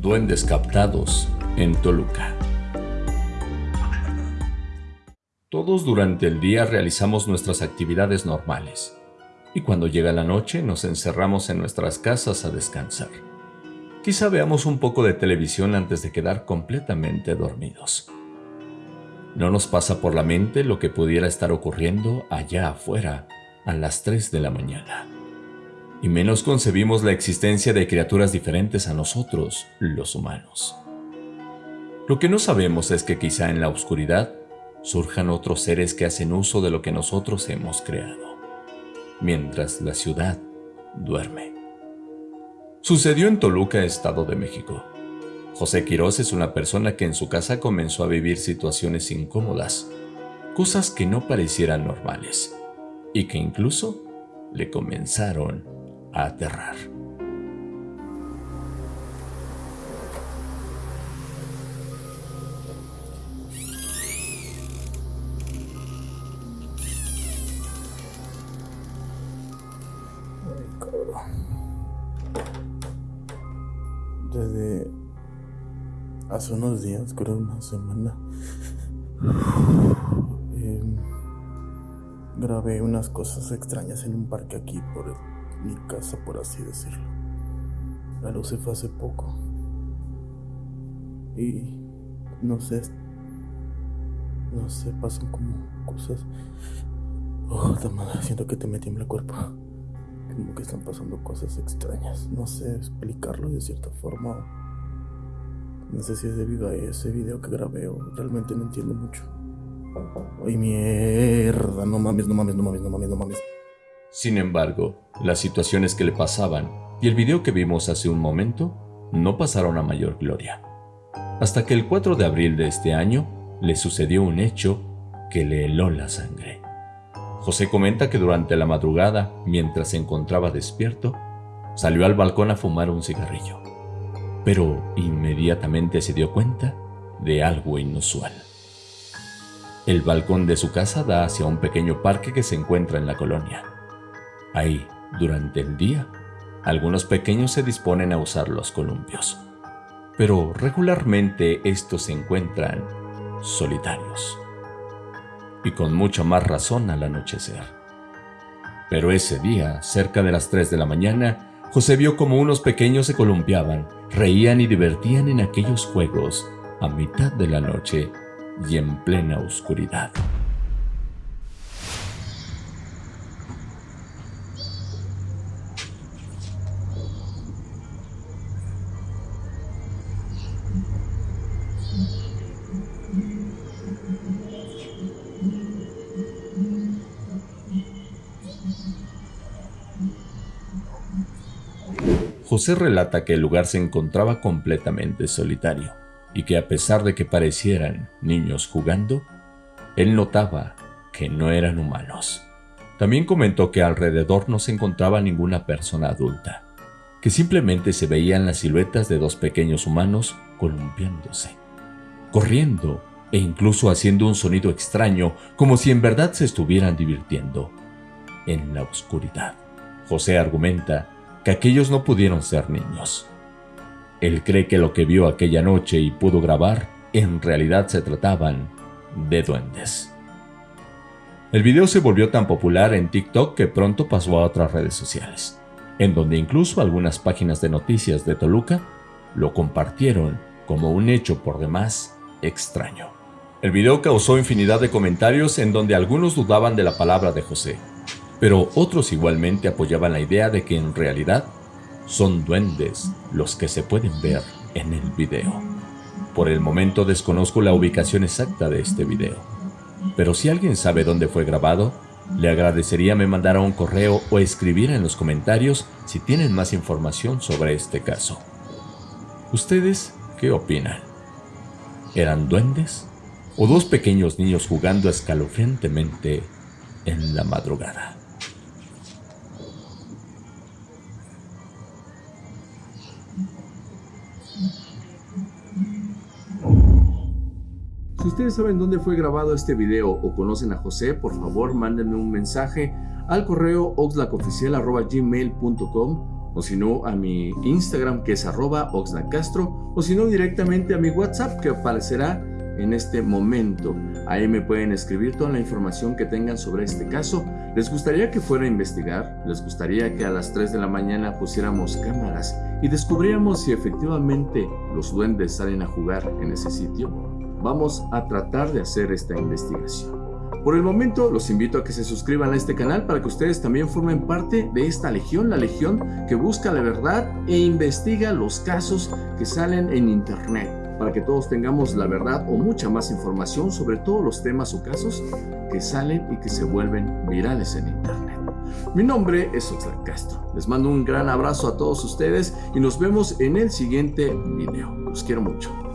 Duendes captados en Toluca. Todos durante el día realizamos nuestras actividades normales y cuando llega la noche nos encerramos en nuestras casas a descansar. Quizá veamos un poco de televisión antes de quedar completamente dormidos. No nos pasa por la mente lo que pudiera estar ocurriendo allá afuera a las 3 de la mañana. Y menos concebimos la existencia de criaturas diferentes a nosotros, los humanos. Lo que no sabemos es que quizá en la oscuridad surjan otros seres que hacen uso de lo que nosotros hemos creado, mientras la ciudad duerme. Sucedió en Toluca, Estado de México. José Quirós es una persona que en su casa comenzó a vivir situaciones incómodas, cosas que no parecieran normales, y que incluso le comenzaron aterrar. Desde hace unos días, creo una semana, em, grabé unas cosas extrañas en un parque aquí por mi casa, por así decirlo. La luz se fue hace poco. Y no sé, no sé, pasan como cosas. Oh, madre, siento que te me tiembla el cuerpo como que están pasando cosas extrañas. No sé explicarlo de cierta forma. No sé si es debido a ese video que grabé o realmente no entiendo mucho. Ay, mierda, no mames, no mames, no mames, no mames, no mames. Sin embargo, las situaciones que le pasaban y el video que vimos hace un momento no pasaron a mayor gloria. Hasta que el 4 de abril de este año le sucedió un hecho que le heló la sangre. José comenta que durante la madrugada, mientras se encontraba despierto, salió al balcón a fumar un cigarrillo, pero inmediatamente se dio cuenta de algo inusual. El balcón de su casa da hacia un pequeño parque que se encuentra en la colonia. Ahí, durante el día, algunos pequeños se disponen a usar los columpios, pero regularmente estos se encuentran solitarios y con mucha más razón al anochecer. Pero ese día, cerca de las 3 de la mañana, José vio como unos pequeños se columpiaban, reían y divertían en aquellos juegos a mitad de la noche y en plena oscuridad. José relata que el lugar se encontraba completamente solitario y que a pesar de que parecieran niños jugando, él notaba que no eran humanos. También comentó que alrededor no se encontraba ninguna persona adulta, que simplemente se veían las siluetas de dos pequeños humanos columpiándose, corriendo e incluso haciendo un sonido extraño como si en verdad se estuvieran divirtiendo en la oscuridad. José argumenta que aquellos no pudieron ser niños. Él cree que lo que vio aquella noche y pudo grabar en realidad se trataban de duendes. El video se volvió tan popular en TikTok que pronto pasó a otras redes sociales, en donde incluso algunas páginas de noticias de Toluca lo compartieron como un hecho por demás extraño. El video causó infinidad de comentarios en donde algunos dudaban de la palabra de José, pero otros igualmente apoyaban la idea de que en realidad son duendes los que se pueden ver en el video. Por el momento desconozco la ubicación exacta de este video, pero si alguien sabe dónde fue grabado, le agradecería me mandara un correo o escribiera en los comentarios si tienen más información sobre este caso. ¿Ustedes qué opinan? ¿Eran duendes? ¿O dos pequeños niños jugando escalofriantemente en la madrugada? Si ustedes saben dónde fue grabado este video o conocen a José, por favor mándenme un mensaje al correo oxlacoficial.gmail.com o si no a mi Instagram que es arroba oxlacastro, o si no directamente a mi WhatsApp que aparecerá en este momento. Ahí me pueden escribir toda la información que tengan sobre este caso. ¿Les gustaría que fuera a investigar? ¿Les gustaría que a las 3 de la mañana pusiéramos cámaras y descubriéramos si efectivamente los duendes salen a jugar en ese sitio? Vamos a tratar de hacer esta investigación. Por el momento los invito a que se suscriban a este canal para que ustedes también formen parte de esta legión, la legión que busca la verdad e investiga los casos que salen en internet, para que todos tengamos la verdad o mucha más información sobre todos los temas o casos que salen y que se vuelven virales en internet. Mi nombre es Oxlack Castro. Les mando un gran abrazo a todos ustedes y nos vemos en el siguiente video. Los quiero mucho.